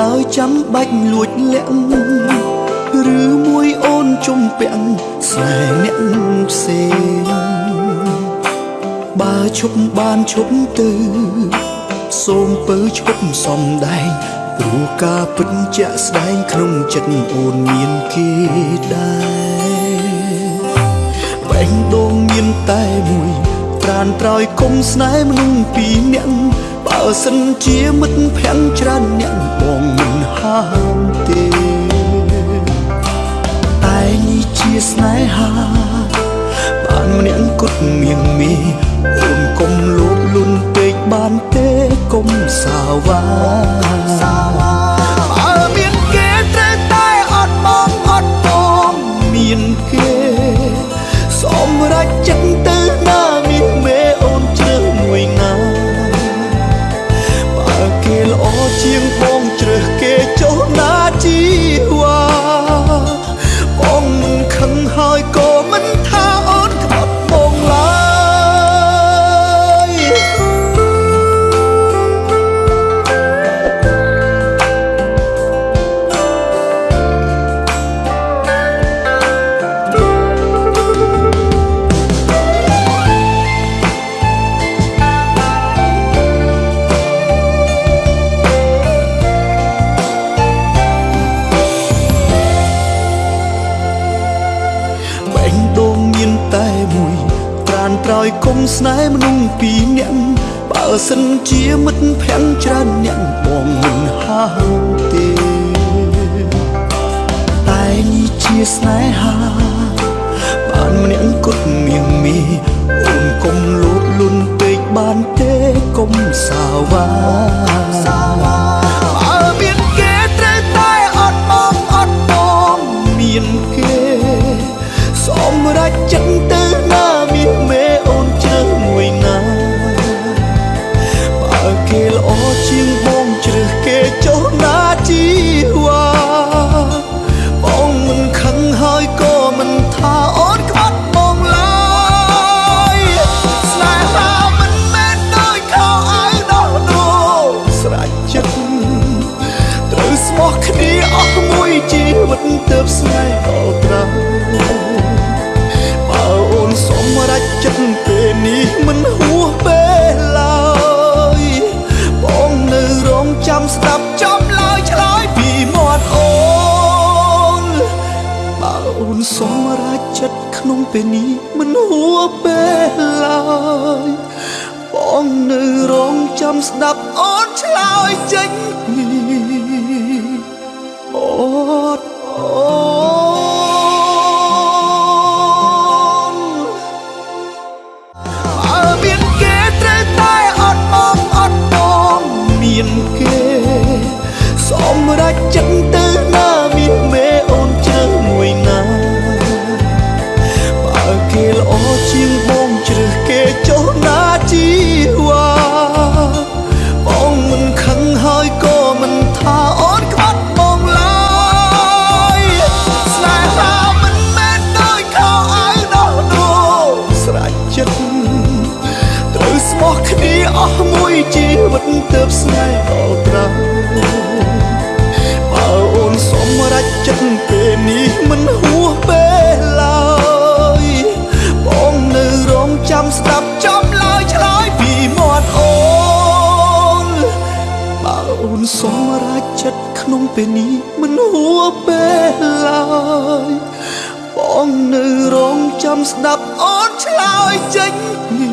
ដោយចាំបាច់លួចលាក់ឬមួយអូនជុំពាក់ស្នេហ៍អ្នកផ្សេងបើឈប់បានឈប់ទៅសូមពើឈប់សំដែងព្រោះការពិតជាក់ស្ដែងក្នុងចិត្តអូនមានគេដែរបែងដងមានតែមួយប្រានត្រោយគុំស្នេហ៍មនុស្សពីរនាក់បើសិនជាមិត្តភ័ក្ដិច្រើនអ្នកបង សាវ៉ាសាវ៉ាបើមានគេត្រូវតែអត់បងអត់បងមានគេ សម្រេចចិត្តទៅណា នត្រោយគុំស្នេហ៍មនុស្សពីរនាក់បើសិនជាមិត្តភ័ក្ដិច្រើនអ្នកបងមិនហាមទេតែនេះជាស្នេហា អស់មួយជីវិតទើបស្នេហ៍ដល់ត្រាបើអូនសម្រេចចិត្តពេលនេះមិនហួសពេលឡើយបងនៅរងចាំស្ដាប់ចំឡើយឆ្លើយពីមាត់អូនបើអូនសម្រេចចិត្តក្នុងពេលនេះមិនហួសពេលឡើយបងនៅរងចាំស្ដាប់អូនឆ្លើយចេញពី ត្រូវស្មោះគ្នាអស់មួយជីវិតទើបស្នេហ៍ដល់ត្រាបើអូនសម្រេចចិត្តពេលនេះមិនហួសពេលឡើយបងនៅរងចាំស្ដាប់ចំឡើយឆ្លើយពីមាត់អូនបើអូនសម្រេចចិត្តក្នុងពេលនេះមិនហួសពេលឡើយបងនៅរងចាំស្ដាប់អូនឆ្លើយចេញពី